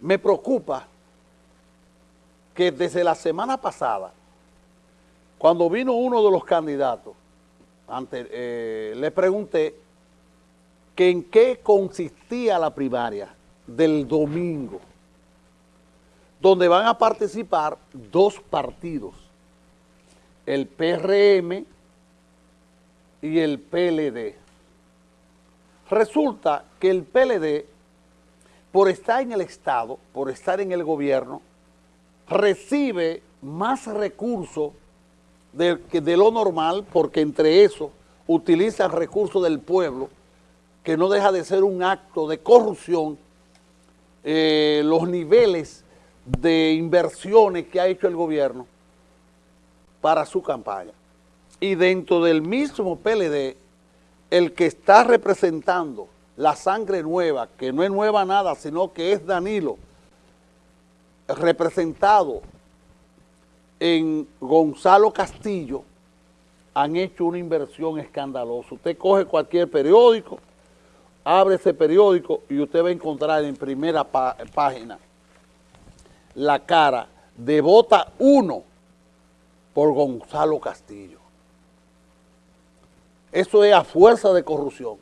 me preocupa que desde la semana pasada, cuando vino uno de los candidatos, eh, le pregunté que en qué consistía la primaria del domingo, donde van a participar dos partidos, el PRM y el PLD. Resulta que el PLD, por estar en el Estado, por estar en el gobierno, recibe más recursos de, de lo normal, porque entre eso utiliza recursos del pueblo, que no deja de ser un acto de corrupción, eh, los niveles de inversiones que ha hecho el gobierno para su campaña. Y dentro del mismo PLD, el que está representando la sangre nueva, que no es nueva nada, sino que es Danilo, representado en Gonzalo Castillo, han hecho una inversión escandalosa. Usted coge cualquier periódico, abre ese periódico y usted va a encontrar en primera página la cara de Vota 1 por Gonzalo Castillo. Eso es a fuerza de corrupción.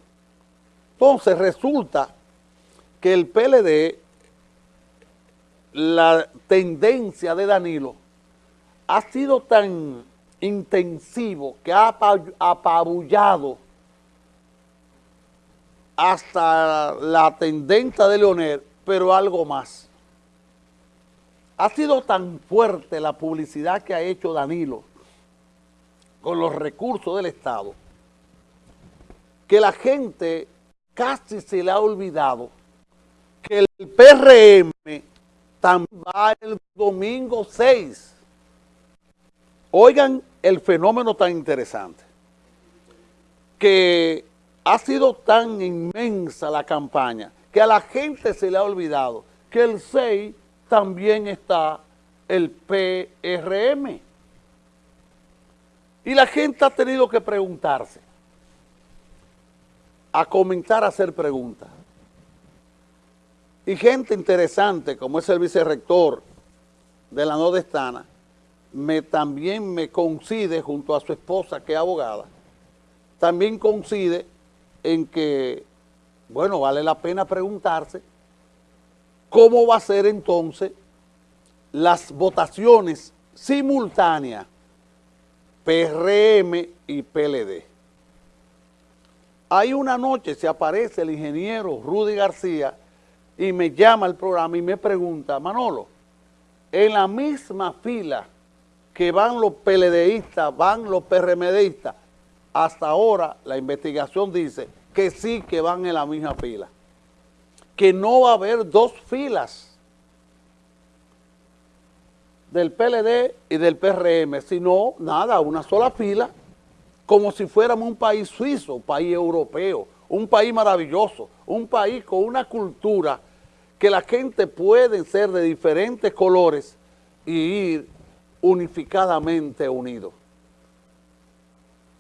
Entonces resulta que el PLD, la tendencia de Danilo, ha sido tan intensivo que ha apabullado hasta la tendencia de Leonel, pero algo más. Ha sido tan fuerte la publicidad que ha hecho Danilo con los recursos del Estado que la gente casi se le ha olvidado que el PRM también va el domingo 6. Oigan el fenómeno tan interesante, que ha sido tan inmensa la campaña que a la gente se le ha olvidado que el 6 también está el PRM. Y la gente ha tenido que preguntarse, a comentar, a hacer preguntas. Y gente interesante, como es el vicerrector de la Nordestana, me, también me coincide junto a su esposa, que es abogada, también coincide en que, bueno, vale la pena preguntarse cómo va a ser entonces las votaciones simultáneas PRM y PLD. Hay una noche se aparece el ingeniero Rudy García y me llama al programa y me pregunta, Manolo, en la misma fila que van los PLDistas, van los PRMDistas, hasta ahora la investigación dice que sí que van en la misma fila, que no va a haber dos filas del PLD y del PRM, sino nada, una sola fila, como si fuéramos un país suizo, un país europeo, un país maravilloso, un país con una cultura que la gente puede ser de diferentes colores y ir unificadamente unidos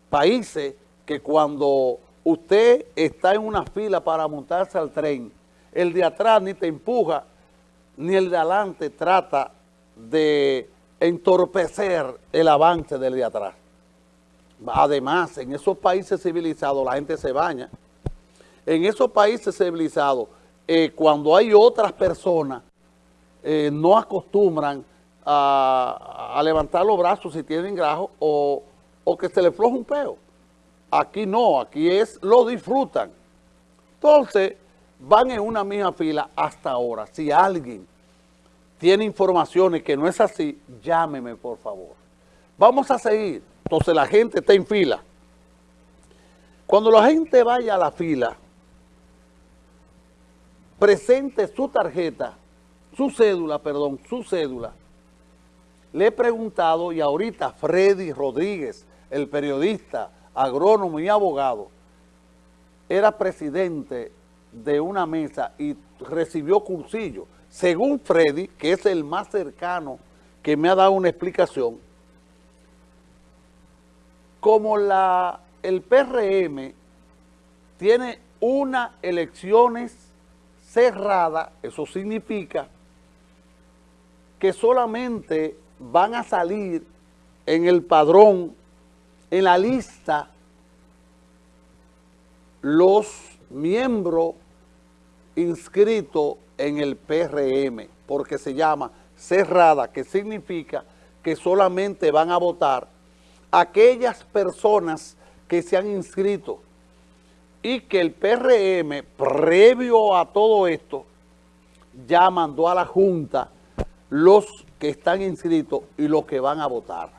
países que cuando usted está en una fila para montarse al tren, el de atrás ni te empuja, ni el de adelante trata de entorpecer el avance del de atrás. Además, en esos países civilizados la gente se baña. En esos países civilizados, eh, cuando hay otras personas, eh, no acostumbran a, levantar los brazos si tienen grajo o o que se le floja un peo. Aquí no, aquí es, lo disfrutan. Entonces, van en una misma fila hasta ahora. Si alguien tiene informaciones que no es así, llámeme por favor. Vamos a seguir. Entonces la gente está en fila. Cuando la gente vaya a la fila, presente su tarjeta, su cédula, perdón, su cédula. Le he preguntado y ahorita Freddy Rodríguez el periodista, agrónomo y abogado, era presidente de una mesa y recibió cursillo. Según Freddy, que es el más cercano que me ha dado una explicación, como la, el PRM tiene unas elecciones cerradas, eso significa que solamente van a salir en el padrón, en la lista, los miembros inscritos en el PRM, porque se llama cerrada, que significa que solamente van a votar aquellas personas que se han inscrito y que el PRM, previo a todo esto, ya mandó a la Junta los que están inscritos y los que van a votar.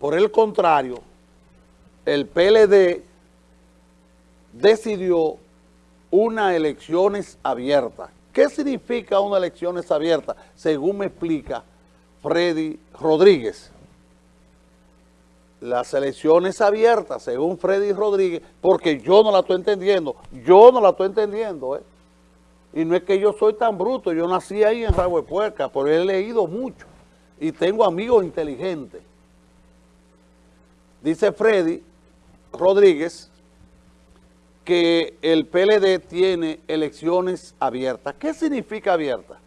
Por el contrario, el PLD decidió unas elecciones abiertas. ¿Qué significa una elecciones abiertas? Según me explica Freddy Rodríguez. Las elecciones abiertas, según Freddy Rodríguez, porque yo no la estoy entendiendo, yo no la estoy entendiendo, ¿eh? Y no es que yo soy tan bruto, yo nací ahí en Ragüe Puerca, pero he leído mucho y tengo amigos inteligentes. Dice Freddy Rodríguez que el PLD tiene elecciones abiertas. ¿Qué significa abierta?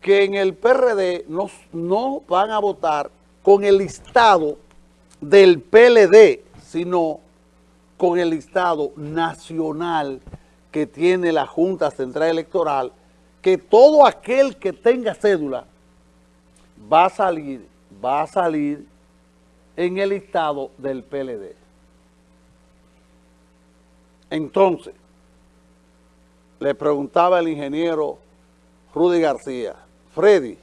Que en el PRD no, no van a votar con el listado del PLD, sino con el listado nacional que tiene la Junta Central Electoral, que todo aquel que tenga cédula va a salir, va a salir en el listado del PLD. Entonces, le preguntaba el ingeniero Rudy García, Freddy,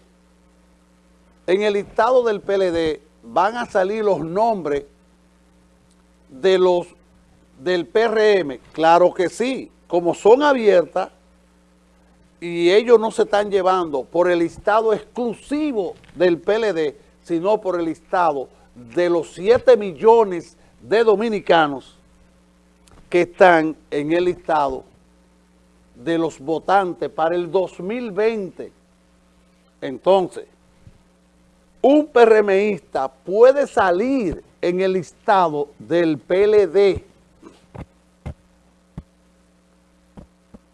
en el listado del PLD van a salir los nombres de los del PRM. Claro que sí, como son abiertas y ellos no se están llevando por el listado exclusivo del PLD, sino por el listado de los 7 millones de dominicanos que están en el listado de los votantes para el 2020. Entonces, un PRMista puede salir en el listado del PLD,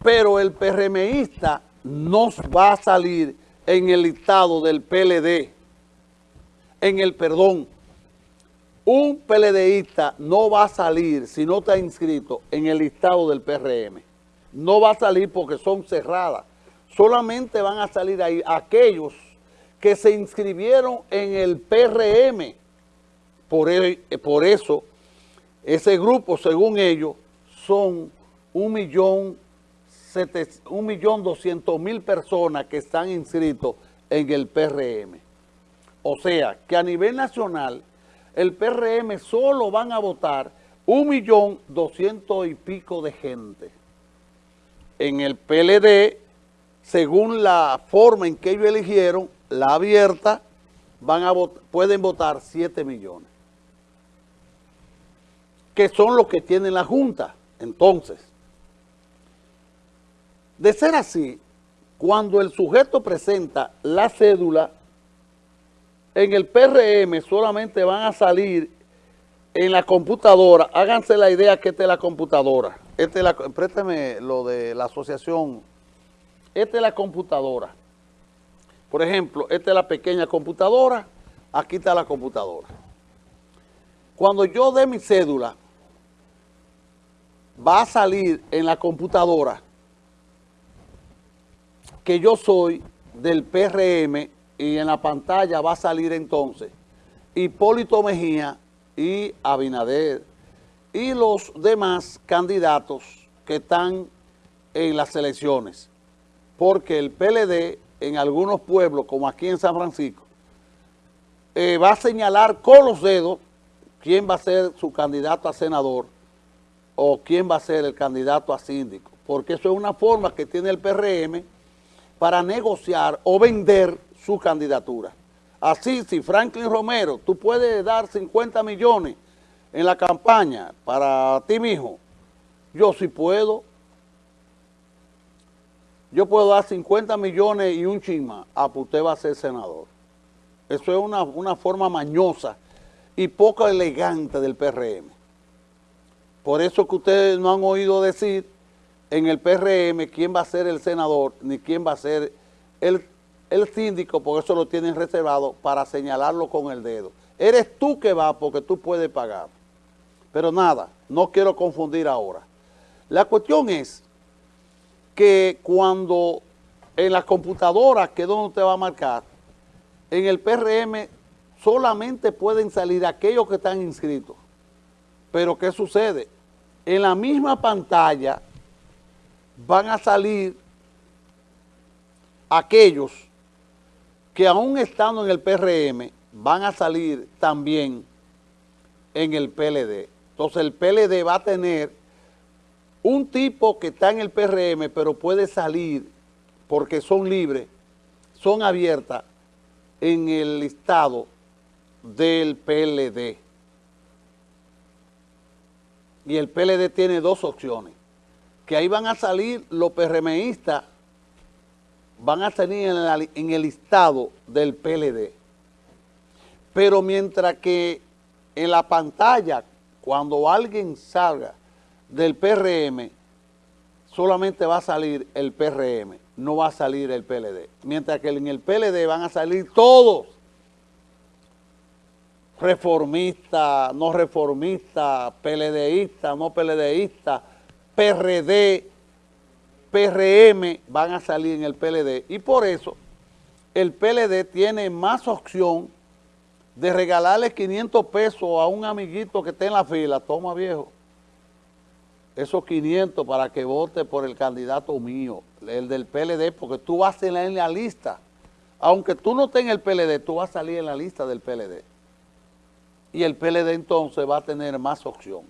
pero el PRMista no va a salir en el listado del PLD, en el perdón, un PLDista no va a salir si no está inscrito en el listado del PRM. No va a salir porque son cerradas. Solamente van a salir ahí aquellos que se inscribieron en el PRM. Por, por eso, ese grupo, según ellos, son un millón, un millón doscientos mil personas que están inscritos en el PRM. O sea, que a nivel nacional el PRM solo van a votar un millón doscientos y pico de gente. En el PLD, según la forma en que ellos eligieron, la abierta, van a pueden votar 7 millones. Que son los que tienen la Junta. Entonces, de ser así, cuando el sujeto presenta la cédula, en el PRM solamente van a salir en la computadora, háganse la idea que esta es la computadora, esta es lo de la asociación, esta es la computadora. Por ejemplo, esta es la pequeña computadora, aquí está la computadora. Cuando yo dé mi cédula, va a salir en la computadora que yo soy del PRM y en la pantalla va a salir entonces Hipólito Mejía y Abinader y los demás candidatos que están en las elecciones. Porque el PLD en algunos pueblos, como aquí en San Francisco, eh, va a señalar con los dedos quién va a ser su candidato a senador o quién va a ser el candidato a síndico. Porque eso es una forma que tiene el PRM para negociar o vender su candidatura. Así, si Franklin Romero, tú puedes dar 50 millones en la campaña para ti mismo, yo sí puedo. Yo puedo dar 50 millones y un chisma, ah, pues usted va a ser senador. Eso es una, una forma mañosa y poco elegante del PRM. Por eso que ustedes no han oído decir en el PRM quién va a ser el senador ni quién va a ser el, el síndico, porque eso lo tienen reservado para señalarlo con el dedo. Eres tú que vas porque tú puedes pagar. Pero nada, no quiero confundir ahora. La cuestión es que cuando en la computadora, que es donde usted va a marcar, en el PRM solamente pueden salir aquellos que están inscritos. Pero ¿qué sucede? En la misma pantalla van a salir aquellos que aún estando en el PRM van a salir también en el PLD. Entonces el PLD va a tener un tipo que está en el PRM pero puede salir porque son libres, son abiertas en el listado del PLD. Y el PLD tiene dos opciones, que ahí van a salir los PRMistas, van a salir en, en el listado del PLD. Pero mientras que en la pantalla, cuando alguien salga del PRM, solamente va a salir el PRM, no va a salir el PLD. Mientras que en el PLD van a salir todos reformista, no reformista, PLDista, no PLDista, PRD, PRM van a salir en el PLD. Y por eso el PLD tiene más opción de regalarle 500 pesos a un amiguito que esté en la fila. Toma, viejo, esos 500 para que vote por el candidato mío, el del PLD, porque tú vas a salir en la lista. Aunque tú no estés en el PLD, tú vas a salir en la lista del PLD y el PLD entonces va a tener más opción.